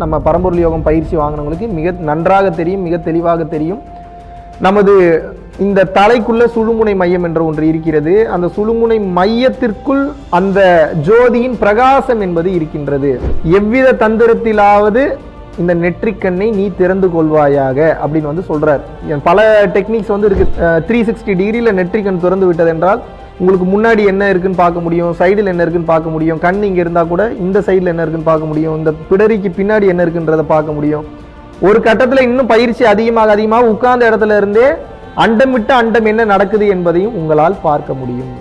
நம்ம பரம்பொருள் யோகம் பயிற்சி வாங்கினவங்களுக்கு மிக நன்றாக தெரியும் மிக தெளிவாக தெரியும். நமது இந்த தலைக்குள்ள சுழுமுனை மையம் என்ற ஒன்று இருக்கிறது. அந்த சுழுமுனை மையத்திற்குள் அந்த ஜோதியின் பிரகாசம் என்பது இருக்கின்றது. எவ்வித தந்திரத்திலாவது இந்த நெற்றிக்கண்ணை நீ திறந்து கொள்வாயாக அப்படின்னு வந்து சொல்றார். என் பல டெக்னிக்ஸ் வந்து இருக்கு. த்ரீ சிக்ஸ்டி டிகிரியில் நெற்றிக்கண் திறந்து விட்டது என்றால் உங்களுக்கு முன்னாடி என்ன இருக்குன்னு பார்க்க முடியும் சைடில் என்ன இருக்குன்னு பார்க்க முடியும் கண் இங்கே இருந்தால் கூட இந்த சைடில் என்ன இருக்குன்னு பார்க்க முடியும் இந்த பிடரிக்கு பின்னாடி என்ன இருக்குன்றதை பார்க்க முடியும். ஒரு கட்டத்தில் இன்னும் பயிற்சி அதிகமாக அதிகமாக உட்கார்ந்த இடத்துல இருந்தே அண்டம் விட்டு அண்டம் என்ன நடக்குது என்பதையும் உங்களால் பார்க்க முடியும்.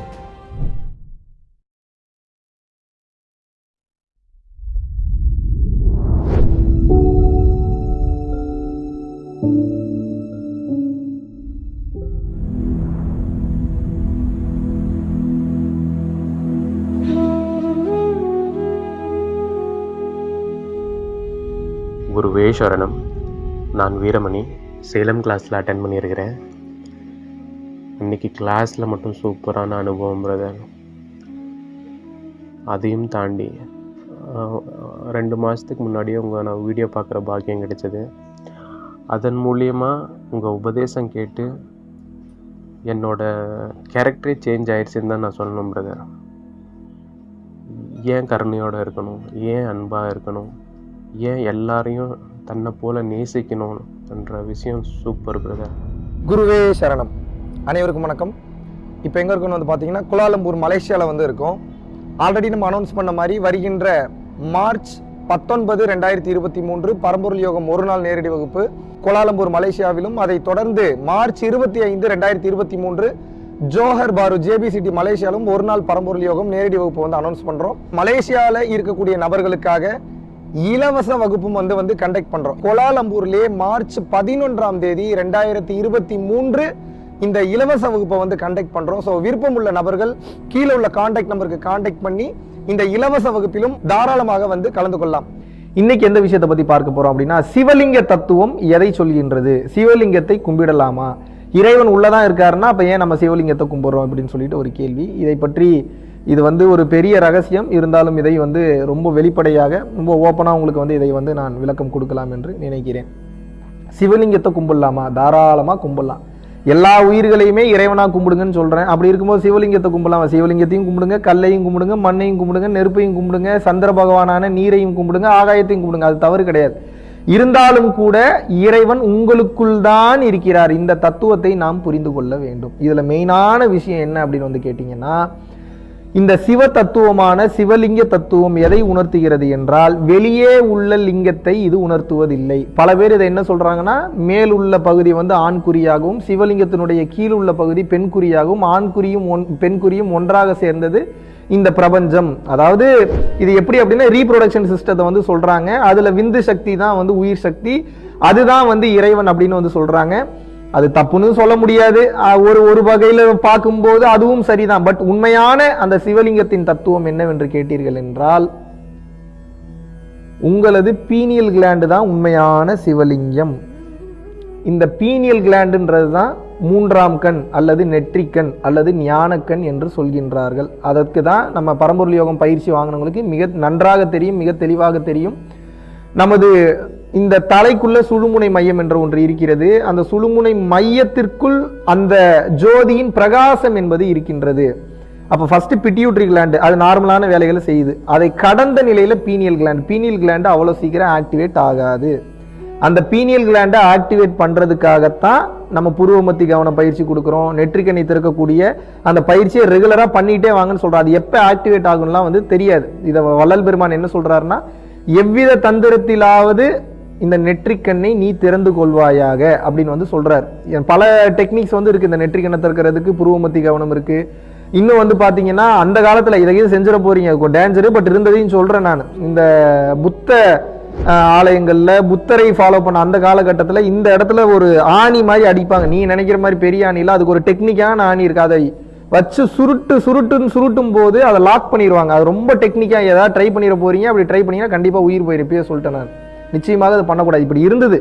குருவே சரணம் நான் வீரமணி. சேலம் கிளாஸில் அட்டன் பண்ணியிருக்கிறேன். இன்னைக்கு கிளாஸில் மட்டும் சூப்பரான அனுபவம் பிரதர் அதையும் தாண்டி ரெண்டு மாதத்துக்கு முன்னாடியே உங்கள் நான் வீடியோ பார்க்குற பாக்கியம் கிடைச்சது. அதன் மூலியமாக உங்கள் உபதேசம் கேட்டு என்னோட கேரக்டரே சேஞ்ச் ஆயிடுச்சுன்னு தான் நான் சொல்லணும் பிரதர் ஏன் கருணையோடு இருக்கணும்? ஏன் அன்பாக இருக்கணும்? ஏன் எல்லாரையும் தன்னை போல நேசிக்கணும் என்ற விஷயம் சூப்பர் பிரதர் குருவே சரணம். அனைவருக்கும் வணக்கம். இப்போ எங்கே இருக்கோம்னு வந்து பார்த்தீங்கன்னா குலாலம்பூர் மலேசியாவில் வந்து இருக்கோம். ஆல்ரெடி நம்ம அனௌன்ஸ் பண்ண மாதிரி வருகின்ற மார்ச் பத்தொன்பது ரெண்டாயிரத்தி இருபத்தி மூன்று பரம்பொருள் யோகம் ஒரு நாள் நேரடி வகுப்பு கோலாலம்பூர் மலேசியாவிலும் அதை தொடர்ந்து மார்ச் இருபத்தி ஐந்து ரெண்டாயிரத்தி இருபத்தி மூன்று ஜோஹர் பாரு ஜேபி சிட்டி மலேசியாவிலும் ஒரு நாள் பரம்பொருள் யோகம் நேரடி வகுப்பு வந்து அனௌன்ஸ் பண்ணுறோம் மலேசியாவில் இருக்கக்கூடிய நபர்களுக்காக இலவச வகுப்பும் வந்து வந்து கண்டக்ட் பண்றோம். கோலாலம்பூர்லயே மார்ச் பதினொன்றாம் தேதி ரெண்டாயிரத்தி இருபத்தி மூன்று இந்த இலவச வகுப்பை வந்து கண்டக்ட் பண்றோம். ஸோ விருப்பம் உள்ள நபர்கள் கீழே உள்ள காண்டாக்ட் நம்பருக்கு காண்டாக்ட் பண்ணி இந்த இலவச வகுப்பிலும் தாராளமாக வந்து கலந்து கொள்ளலாம். இன்னைக்கு எந்த விஷயத்தை பத்தி பார்க்க போறோம் அப்படின்னா சிவலிங்க தத்துவம் எதை சொல்கின்றது? சிவலிங்கத்தை கும்பிடலாமா? இறைவன் உள்ளதான் இருக்காருன்னா அப்ப ஏன் நம்ம சிவலிங்கத்தை கும்பிடுறோம் அப்படின்னு சொல்லிட்டு ஒரு கேள்வி. இதை பற்றி இது வந்து ஒரு பெரிய ரகசியம். இருந்தாலும் இதை வந்து ரொம்ப வெளிப்படையாக ரொம்ப ஓப்பனாக உங்களுக்கு வந்து இதை வந்து நான் விளக்கம் கொடுக்கலாம் என்று நினைக்கிறேன். சிவலிங்கத்தை கும்பிடலாமா? தாராளமாக கும்பிடலாம். எல்லா உயிர்களையுமே இறைவனாக கும்பிடுங்கன்னு சொல்கிறேன் அப்படி இருக்கும்போது சிவலிங்கத்தை கும்பிடலாம்? சிவலிங்கத்தையும் கும்பிடுங்க கல்லையும் கும்பிடுங்க மண்ணையும் கும்பிடுங்க நெருப்பையும் கும்பிடுங்க சந்திர பகவானான நீரையும் கும்பிடுங்க ஆகாயத்தையும் கும்பிடுங்க. அது தவறு கிடையாது. இருந்தாலும் கூட இறைவன் உங்களுக்குள் தான் இருக்கிறார். இந்த தத்துவத்தை நாம் புரிந்து கொள்ள வேண்டும். இதில் மெயினான விஷயம் என்ன அப்படின்னு வந்து கேட்டிங்கன்னா இந்த சிவ தத்துவமான சிவலிங்க தத்துவம் எதை உணர்த்துகிறது என்றால் வெளியே உள்ள லிங்கத்தை இது உணர்த்துவதில்லை. பல பேர் இதை என்ன சொல்றாங்கன்னா மேல் உள்ள பகுதி வந்து ஆண்குறியாகவும் சிவலிங்கத்தினுடைய கீழ் உள்ள பகுதி பெண்குறியாகவும் ஆண்குறியும் ஒன் பெண்குறியும் ஒன்றாக சேர்ந்தது இந்த பிரபஞ்சம். அதாவது இது எப்படி அப்படின்னா ரீப்ரொடக்ஷன் சிஸ்டத்தை வந்து சொல்றாங்க. அதுல விந்து சக்தி தான் வந்து உயிர் சக்தி. அதுதான் வந்து இறைவன் அப்படின்னு வந்து சொல்றாங்க. அது தப்புன்னு சொல்ல முடியாது. ஒரு ஒரு வகையில் பார்க்கும்போது அதுவும் சரிதான். பட் உண்மையான அந்த சிவலிங்கத்தின் தத்துவம் என்னவென்று கேட்டீர்கள் என்றால் உங்களது பீனியல் கிளாண்டு தான் உண்மையான சிவலிங்கம். இந்த பீனியல் கிளாண்டுன்றது தான் மூன்றாம் கண் அல்லது நெற்றிக்கண் அல்லது ஞானக்கண் என்று சொல்கின்றார்கள். அதற்கு தான் நம்ம பரம்பொருள் யோகம் பயிற்சி வாங்கினவங்களுக்கு மிக நன்றாக தெரியும் மிக தெளிவாக தெரியும். நமது இந்த தலைக்குள்ள சுழுமுனை மையம் என்ற ஒன்று இருக்கிறது. அந்த சுழுமுனை மையத்திற்குள் அந்த ஜோதியின் பிரகாசம் என்பது இருக்கின்றது. அப்போ ஃபர்ஸ்ட் பிட்டியூட்ரி கிளாண்டு அது நார்மலான வேலைகளை செய்யுது. அதை கடந்த நிலையில் பீனியல் கிளாண்ட் பீனியல் கிளாண்டு அவ்வளோ சீக்கிரம் ஆக்டிவேட் ஆகாது. அந்த பீனியல் கிளாண்டை ஆக்டிவேட் பண்ணுறதுக்காகத்தான் நம்ம புருவமத்தி கவன பயிற்சி கொடுக்குறோம். நெற்றிக்கண்ணி திறக்கக்கூடிய அந்த பயிற்சியை ரெகுலராக பண்ணிகிட்டே வாங்கன்னு சொல்கிறோம் அது எப்போ ஆக்டிவேட் ஆகும்லாம் வந்து தெரியாது. இதை வள்ளல் பெருமான் என்ன சொல்கிறாருன்னா எவ்வித தந்திரத்திலாவது இந்த நெற்றிக்கண்ணை நீ திறந்து கொள்வாயாக அப்படின்னு வந்து சொல்கிறார் என் பல டெக்னிக்ஸ் வந்து இருக்குது இந்த நெற்றிக்கண்ணை திறக்கிறதுக்கு புருவமத்தி கவனம் இருக்குது இன்னும் வந்து பார்த்தீங்கன்னா அந்த காலத்தில் இதை செஞ்சிட போகிறீங்க டேஞ்சரு பட் இருந்ததையும் சொல்கிறேன் நான். இந்த புத்த ஆலயங்களில் புத்தரை ஃபாலோ பண்ண அந்த காலகட்டத்தில் இந்த இடத்துல ஒரு ஆணி மாதிரி அடிப்பாங்க. நீ நினைக்கிற மாதிரி பெரிய ஆணி அதுக்கு ஒரு டெக்னிக்கான ஆணி இருக்குது அதை வச்சு சுருட்டு சுருட்டுன்னு சுருட்டும் போது அதை லாக் பண்ணிடுவாங்க அது ரொம்ப டெக்னிக்காக ஏதாவது ட்ரை பண்ணிட போகிறீங்க அப்படி ட்ரை பண்ணீங்கன்னா கண்டிப்பாக உயிர் போயிருப்பே சொல்லிட்டேன் நான். நிச்சயமாக அது பண்ணக்கூடாது. இப்படி இருந்தது.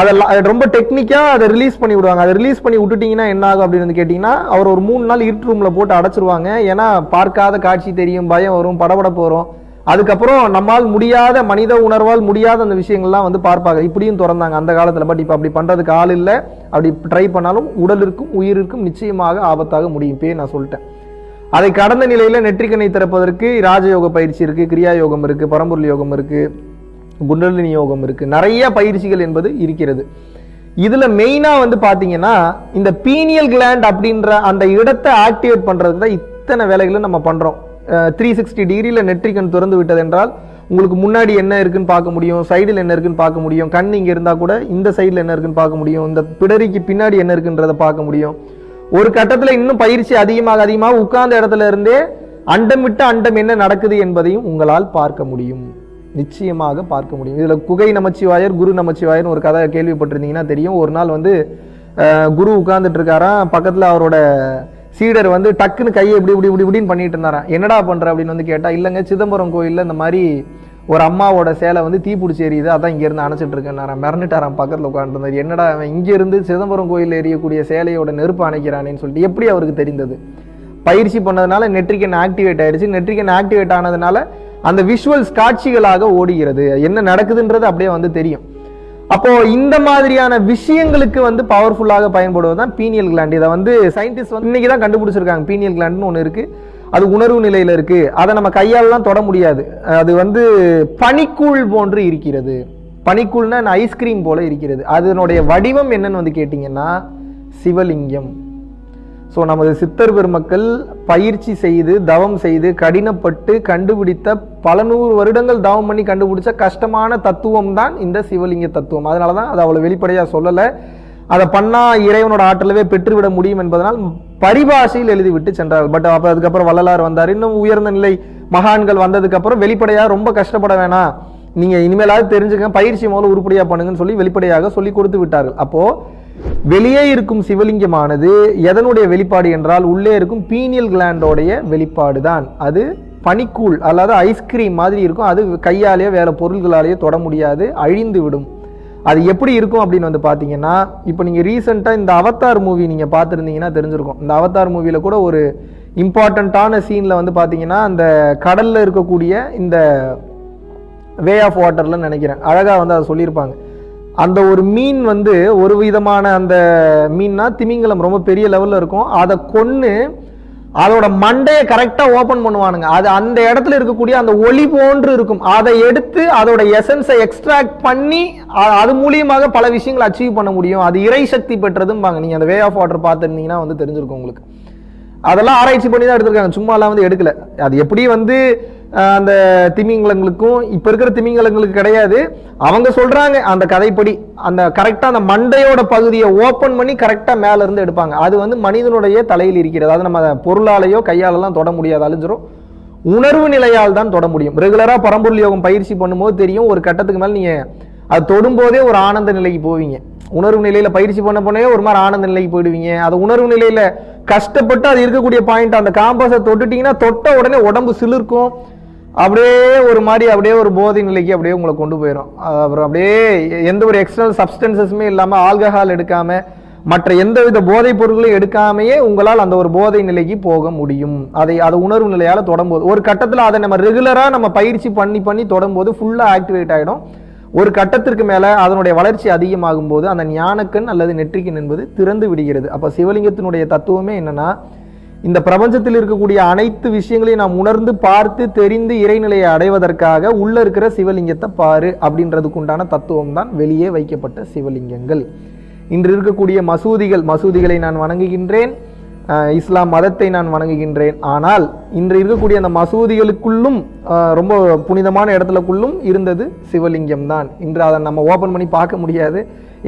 அதெல்லாம் அது ரொம்ப டெக்னிக்காக அதை ரிலீஸ் பண்ணி விடுவாங்க. அதை ரிலீஸ் பண்ணி விட்டுட்டிங்கன்னா என்ன ஆகும் அப்படின்னு வந்து கேட்டிங்கன்னா அவர் ஒரு மூணு நாள் இருட்டு ரூமில் போட்டு அடைச்சிருவாங்க. ஏன்னா பார்க்காத காட்சி தெரியும் பயம் வரும் படபடப்பு வரும். அதுக்கப்புறம் நம்மால் முடியாத மனித உணர்வால் முடியாத அந்த விஷயங்கள்லாம் வந்து பார்ப்பாங்க. இப்படியும் திறந்தாங்க அந்த காலத்தில். பட் இப்போ அப்படி பண்ணுறதுக்கு ஆள் இல்லை. அப்படி ட்ரை பண்ணாலும் உடலிற்கும் உயிரிற்கும் நிச்சயமாக ஆபத்தாக முடியும் இப்பயே நான் சொல்லிட்டேன். அதை கடந்த நிலையில் நெற்றிக்கண்ணை திறப்பதற்கு ராஜயோக பயிற்சி இருக்குது கிரியா யோகம் இருக்குது பரம்பொருள் யோகம் இருக்குது குண்டலினி யோகம் இருக்குது நிறைய பயிற்சிகள் என்பது இருக்கிறது. இதில் மெயினாக வந்து பார்த்தீங்கன்னா இந்த பீனியல் கிளாண்ட் அப்படின்ற அந்த இடத்தை ஆக்டிவேட் பண்ணுறதுக்கு தான் இத்தனை வேலைகளும் நம்ம பண்ணுறோம் த்ரீ சிக்ஸ்டி டிகிரியில் நெற்றிக்கண் திறந்து விட்டது என்றால் உங்களுக்கு முன்னாடி என்ன இருக்குன்னு பார்க்க முடியும் சைடில் என்ன இருக்குன்னு பார்க்க முடியும் கண் இங்கே இருந்தால் கூட இந்த சைடில் என்ன இருக்குன்னு பார்க்க முடியும் இந்த பிடரிக்கு பின்னாடி என்ன இருக்குன்றதை பார்க்க முடியும். ஒரு கட்டத்தில் இன்னும் பயிற்சி அதிகமாக அதிகமாக உட்கார்ந்த இடத்துல இருந்தே அண்டம் விட்டு அண்டம் என்ன நடக்குது என்பதையும் உங்களால் பார்க்க முடியும். நிச்சயமாக பார்க்க முடியும். இதில் குகை நமச்சிவாயர் குரு நமச்சிவாயர்னு ஒரு கதை கேள்விப்பட்டிருந்தீங்கன்னா தெரியும். ஒரு நாள் வந்து குரு உட்கார்ந்துட்டு இருக்காராம் அவரோட சீடர் வந்து டக்குன்னு கையை இப்படி இப்படி இப்படி இப்படின்னு பண்ணிட்டு இருந்தாராம் என்னடா பண்ணுற அப்படின்னு வந்து கேட்டால் இல்லைங்க சிதம்பரம் கோயிலில் இந்த மாதிரி ஒரு அம்மாவோட சேலை வந்து தீப்பிடிச்சி எரியுது அதான் இங்கேருந்து அணைச்சிட்டு இருக்கேன் மிரண்டுட்டாராம் பக்கத்தில் உட்காந்துருந்தார் என்னடா அவன் இங்கேருந்து சிதம்பரம் கோயிலில் எரியக்கூடிய சேலையோட நெருப்பு அணைக்கிறானேன்னு சொல்லிட்டு எப்படி அவருக்கு தெரிந்தது? பயிற்சி பண்ணதுனால நெட்ரிகன் ஆக்டிவேட் ஆயிடுச்சு. நெட்ரிகன் ஆக்டிவேட் ஆனதுனால அந்த விஷுவல்ஸ் காட்சிகளாக ஓடுகிறது. என்ன நடக்குதுன்றது அப்படியே வந்து தெரியும். அப்போ இந்த மாதிரியான விஷயங்களுக்கு வந்து பவர்ஃபுல்லாக பயன்படுவது தான் பீனியல் கிளாண்ட் இதை வந்து சயின்டிஸ்ட் வந்து இன்னைக்கு தான் கண்டுபிடிச்சிருக்காங்க. பீனியல் கிளாண்ட்னு ஒன்று இருக்கு. அது உணர்வு நிலையில இருக்கு. அதை நம்ம கையாலலாம் தொட முடியாது. அது வந்து பனிக்கூழ் போன்று இருக்கிறது. பனிக்கூழ்னா ஐஸ்கிரீம் போல இருக்கிறது. அதனுடைய வடிவம் என்னன்னு வந்து கேட்டிங்கன்னா சிவலிங்கம். ஸோ நமது சித்தர் பெருமக்கள் பயிற்சி செய்து தவம் செய்து கடினப்பட்டு கண்டுபிடித்த பல நூறு வருடங்கள் தவம் பண்ணி கண்டுபிடிச்ச கஷ்டமான தத்துவம் தான் இந்த சிவலிங்க தத்துவம். அதனால தான் அதை அவ்வளோ வெளிப்படையாக சொல்லலை. அதை பண்ணால் இறைவனோட ஆற்றலவே பெற்றுவிட முடியும் என்பதனால் பரிபாஷையில் எழுதிவிட்டு சென்றார்கள் பட் அப்போ அதுக்கப்புறம் வள்ளலார் வந்தார். இன்னும் உயர்ந்த நிலை மகான்கள் வந்ததுக்கப்புறம் வெளிப்படையாக ரொம்ப கஷ்டப்பட வேணாம். நீங்கள் இனிமேலாவது தெரிஞ்சுக்க பயிற்சி முதல்ல உருப்படியாக பண்ணுங்கன்னு சொல்லி வெளிப்படையாக சொல்லி கொடுத்து விட்டார்கள். அப்போது வெளியே இருக்கும் சிவலிங்கமானது எதனுடைய வெளிப்பாடு என்றால் உள்ளே இருக்கும் பீனியல் கிளாண்டோடைய வெளிப்பாடு தான் அது பனிக்கூழ் அல்லாத ஐஸ்கிரீம் மாதிரி இருக்கும். அது கையாலேயோ வேறு பொருள்களாலேயோ தொட முடியாது அழிந்து விடும். அது எப்படி இருக்கும் அப்படின்னு வந்து பார்த்தீங்கன்னா இப்போ நீங்கள் ரீசெண்டாக இந்த அவத்தார் மூவி நீங்கள் பார்த்துருந்தீங்கன்னா தெரிஞ்சிருக்கும். இந்த அவத்தார் மூவியில் கூட ஒரு இம்பார்ட்டண்ட்டான சீனில் வந்து பார்த்தீங்கன்னா அந்த கடலில் இருக்கக்கூடிய இந்த வே ஆஃப் வாட்டர்ல நினைக்கிறேன். அழகாக வந்து அதை சொல்லியிருப்பாங்க. அந்த ஒரு மீன் வந்து ஒரு விதமான அந்த மீன்னா திமிங்கலம் ரொம்ப பெரிய லெவலில் இருக்கும். அதை கொன்று அதோட மண்டையை கரெக்டாக ஓப்பன் பண்ணுவானுங்க. அது அந்த இடத்துல இருக்கக்கூடிய அந்த ஒளி போன்று இருக்கும். அதை எடுத்து அதோட எசன்ஸை எக்ஸ்ட்ராக்ட் பண்ணி அது மூலியமாக பல விஷயங்களை அச்சீவ் பண்ண முடியும். அது இறை சக்தி பெற்றதும்பாங்க. நீங்கள் அந்த வே ஆஃப் வாட்டர் பார்த்துருந்தீங்கன்னா வந்து தெரிஞ்சிருக்கும் உங்களுக்கு. அதெல்லாம் ஆராய்ச்சி பண்ணி தான் எடுத்திருக்காங்க. சும்மாலாம் வந்து எடுக்கல. அது எப்படி வந்து அந்த திமிங்கலங்களுக்கும் இப்போ இருக்கிற திமிங்கலங்களுக்கு கிடையாது. அவங்க சொல்கிறாங்க அந்த கதைப்படி அந்த கரெக்டாக அந்த மண்டையோட பகுதியை ஓப்பன் பண்ணி கரெக்டாக மேலேருந்து எடுப்பாங்க. அது வந்து மனிதனுடைய தலையில் இருக்கிறது. அது நம்ம பொருளாலேயோ கையாலெல்லாம் தொட முடியாது அழிஞ்சிரும். உணர்வு நிலையால் தான் தொட முடியும். ரெகுலராக பரம்பொருள் யோகம் பயிற்சி பண்ணும்போது தெரியும் ஒரு கட்டத்துக்கு மேலே நீங்கள் அது தொடும்போதே ஒரு ஆனந்த நிலைக்கு போவீங்க. உணர்வு நிலையில் பயிற்சி பண்ண போனே ஒரு மாதிரி ஆனந்த நிலைக்கு போயிடுவீங்க. அது உணர்வு நிலையில் கஷ்டப்பட்டு அது இருக்கக்கூடிய பாயிண்ட் அந்த காம்பஸை தொட்டுட்டீங்கன்னா தொட்ட உடனே உடம்பு சிலிர்க்கும். அப்படியே ஒரு மாதிரி அப்படியே ஒரு போதை நிலைக்கு அப்படியே உங்களை கொண்டு போயிடும் அப்புறம் அப்படியே எந்த ஒரு எக்ஸ்டர்னல் சப்ஸ்டன்சஸுமே இல்லாமல் ஆல்கஹால் எடுக்காமல் மற்ற எந்தவித போதைப் பொருட்களையும் எடுக்காமையே உங்களால் அந்த ஒரு போதை நிலைக்கு போக முடியும். அதை அது உணர்வு நிலையால் தொடரும்போது ஒரு கட்டத்தில் அதை நம்ம ரெகுலராக நம்ம பயிற்சி பண்ணி பண்ணி தொடரும்போது ஃபுல்லாக ஆக்டிவேட் ஆகிடும் ஒரு கட்டத்திற்கு மேலே அதனுடைய வளர்ச்சி அதிகமாகும் போது அந்த ஞானக்கண் அல்லது நெற்றிக்கண் என்பது திறந்து விடுகிறது. அப்போ சிவலிங்கத்தினுடைய தத்துவமே என்னன்னா இந்த பிரபஞ்சத்தில் இருக்கக்கூடிய அனைத்து விஷயங்களையும் நாம் உணர்ந்து பார்த்து தெரிந்து இறைநிலையை அடைவதற்காக உள்ள இருக்கிற சிவலிங்கத்தை பாரு அப்படின்றதுக்கு உண்டான தத்துவம் தான் வெளியே வைக்கப்பட்ட சிவலிங்கங்கள். இன்று இருக்கக்கூடிய மசூதிகள் மசூதிகளை நான் வணங்குகின்றேன். இஸ்லாம் மதத்தை நான் வணங்குகின்றேன். ஆனால் இன்று இருக்கக்கூடிய அந்த மசூதிகளுக்குள்ளும் ரொம்ப புனிதமான இடத்துலக்குள்ளும் இருந்தது சிவலிங்கம் தான் இன்று அதை நம்ம ஓபன் பண்ணி பார்க்க முடியாது.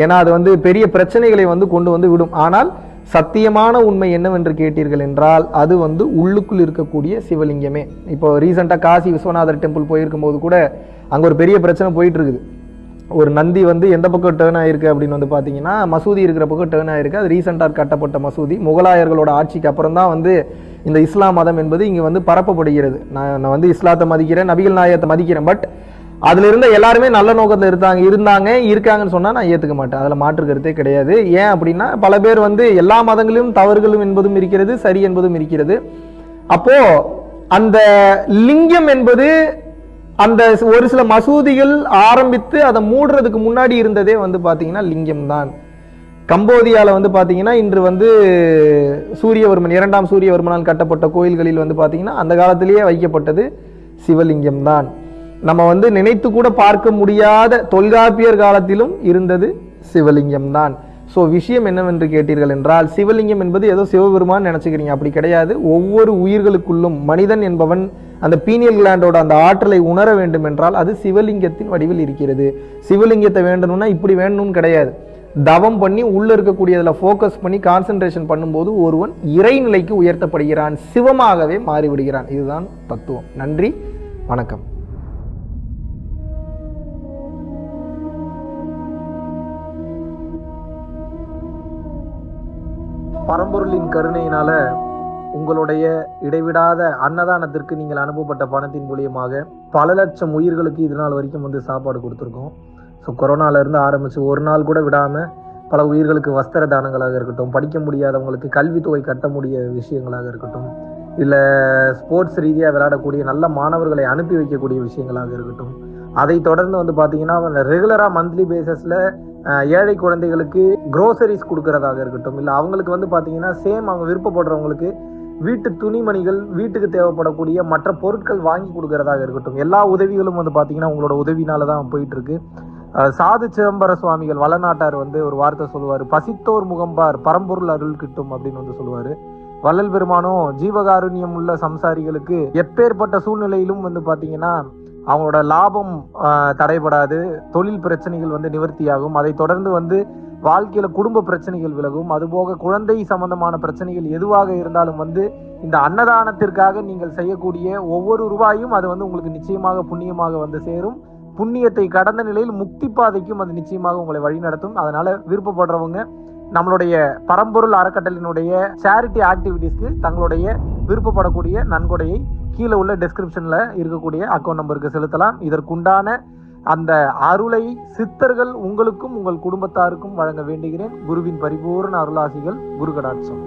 ஏன்னா அது வந்து பெரிய பிரச்சனைகளை வந்து கொண்டு வந்து விடும். ஆனால் சத்தியமான உண்மை என்னவென்று கேட்டீர்கள் என்றால் அது வந்து உள்ளுக்குள் இருக்கக்கூடிய சிவலிங்கமே. இப்போ ரீசெண்டாக காசி விஸ்வநாதர் டெம்பிள் போயிருக்கும்போது கூட அங்கே ஒரு பெரிய பிரச்சனை போயிட்டுருக்குது. ஒரு நந்தி வந்து எந்த பக்கம் டேர்ன் ஆயிருக்கு அப்படின்னு வந்து பார்த்தீங்கன்னா மசூதி இருக்கிற பக்கம் டேர்ன் ஆயிருக்கு. அது ரீசெண்டாக கட்டப்பட்ட மசூதி. முகலாயர்களோட ஆட்சிக்கு அப்புறம் தான் வந்து இந்த இஸ்லாம் மதம் என்பது இங்கே வந்து பரப்பப்படுகிறது. நான் நான் வந்து இஸ்லாத்தை மதிக்கிறேன் நபிகள் நாயகத்தை மதிக்கிறேன். பட் அதுல இருந்த எல்லாருமே நல்ல நோக்கத்தில் இருந்தாங்க இருந்தாங்க இருக்காங்கன்னு சொன்னா நான் ஏத்துக்க மாட்டேன். அதுல மாற்று கருத்தே கிடையாது. ஏன் அப்படின்னா பல பேர் வந்து எல்லா மதங்களிலும் தவறுகளும் என்பதும் இருக்கிறது சரி என்பதும் இருக்கிறது. அப்போ அந்த லிங்கம் என்பது அந்த ஒரு சில மசூதிகள் ஆரம்பித்து அதை மூடுறதுக்கு முன்னாடி இருந்ததே வந்து பார்த்தீங்கன்னா லிங்கம் தான். கம்போதியாவில் வந்து பார்த்தீங்கன்னா இன்று வந்து சூரியவர்மன் இரண்டாம் சூரியவர்மனால் கட்டப்பட்ட கோயில்களில் வந்து பார்த்தீங்கன்னா அந்த காலத்திலேயே வைக்கப்பட்டது சிவலிங்கம் தான். நம்ம வந்து நினைத்து கூட பார்க்க முடியாத தொல்காப்பியர் காலத்திலும் இருந்தது சிவலிங்கம் தான். ஸோ விஷயம் என்னவென்று கேட்டீர்கள் என்றால் சிவலிங்கம் என்பது ஏதோ சிவபெருமான் நினச்சிக்கிறீங்க. அப்படி கிடையாது. ஒவ்வொரு உயிர்களுக்குள்ளும் மனிதன் என்பவன் அந்த பீனியல் கிளாண்டோட அந்த ஆற்றலை உணர வேண்டும் என்றால் அது சிவலிங்கத்தின் வடிவில் இருக்கிறது. சிவலிங்கத்தை வேண்டணும்னா இப்படி வேணும்னு கிடையாது. தவம் பண்ணி உள்ளே இருக்கக்கூடியதில் ஃபோக்கஸ் பண்ணி கான்சன்ட்ரேஷன் பண்ணும்போது ஒருவன் இறைநிலைக்கு உயர்த்தப்படுகிறான். சிவமாகவே மாறிவிடுகிறான். இதுதான் தத்துவம். நன்றி. வணக்கம். பரம்பொருளின் கருணையினால உங்களுடைய இடைவிடாத அன்னதானத்திற்கு நீங்கள் அனுப்பப்பட்ட பணத்தின் மூலியமாக பல லட்சம் உயிர்களுக்கு இது நாள் வரைக்கும் வந்து சாப்பாடு கொடுத்துருக்கோம். ஸோ கொரோனால ஆரம்பித்து ஒரு நாள் கூட விடாமல் பல உயிர்களுக்கு வஸ்திர தானங்களாக இருக்கட்டும் படிக்க முடியாதவங்களுக்கு கல்வித்தொகை கட்ட முடிய விஷயங்களாக இருக்கட்டும் இல்லை ஸ்போர்ட்ஸ் ரீதியாக விளையாடக்கூடிய நல்ல மாணவர்களை அனுப்பி வைக்கக்கூடிய விஷயங்களாக இருக்கட்டும் அதை தொடர்ந்து வந்து பார்த்தீங்கன்னா ரெகுலராக மந்த்லி பேசிஸில் ஏழை குழந்தைகளுக்கு க்ரோசரிஸ் கொடுக்கறதாக இருக்கட்டும் இல்லை அவங்களுக்கு வந்து பார்த்தீங்கன்னா சேம் அவங்க விருப்பப்படுறவங்களுக்கு வீட்டு துணிமணிகள் வீட்டுக்கு தேவைப்படக்கூடிய மற்ற பொருட்கள் வாங்கி கொடுக்கறதாக இருக்கட்டும் எல்லா உதவிகளும் வந்து பார்த்தீங்கன்னா உங்களோட உதவினால தான் போயிட்டு இருக்கு சாது சிதம்பர சுவாமிகள் வளநாட்டார் வந்து ஒரு வார்த்தை சொல்லுவார் பசித்தோர் முகம்பார் பரம்பொருள் அருள் கிட்டும் அப்படின்னு வந்து சொல்லுவார். வள்ளல் பெருமானும் ஜீவகாருண்யம் உள்ள சம்சாரிகளுக்கு எப்பேற்பட்ட சூழ்நிலையிலும் வந்து பார்த்தீங்கன்னா அவங்களோட லாபம் தடைபடாது. தொழில் பிரச்சனைகள் வந்து நிவர்த்தியாகும். அதை தொடர்ந்து வந்து வாழ்க்கையில குடும்ப பிரச்சனைகள் விலகும். அதுபோக குழந்தை சம்பந்தமான பிரச்சனைகள் எதுவாக இருந்தாலும் வந்து இந்த அன்னதானத்திற்காக நீங்கள் செய்யக்கூடிய ஒவ்வொரு ரூபாயும் அது வந்து உங்களுக்கு நிச்சயமாக புண்ணியமாக வந்து சேரும். புண்ணியத்தை கடந்த நிலையில் முக்தி பாதைக்கும் அது நிச்சயமாக உங்களை வழிநடத்தும் அதனால விருப்பப்படுறவங்க நம்மளுடைய பரம்பொருள் அறக்கட்டளினுடைய சேரிட்டி ஆக்டிவிட்டீஸ்க்கு தங்களுடைய விருப்பப்படக்கூடிய நன்கொடையை கீழே உள்ள டெஸ்கிரிப்ஷனில் இருக்கக்கூடிய அக்கௌண்ட் நம்பருக்கு செலுத்தலாம். இதற்குண்டான அந்த அருளை சித்தர்கள் உங்களுக்கும் உங்கள் குடும்பத்தாருக்கும் வழங்க வேண்டுகிறேன். குருவின் பரிபூர்ண அருளாசிகள் குரு கடாட்சம்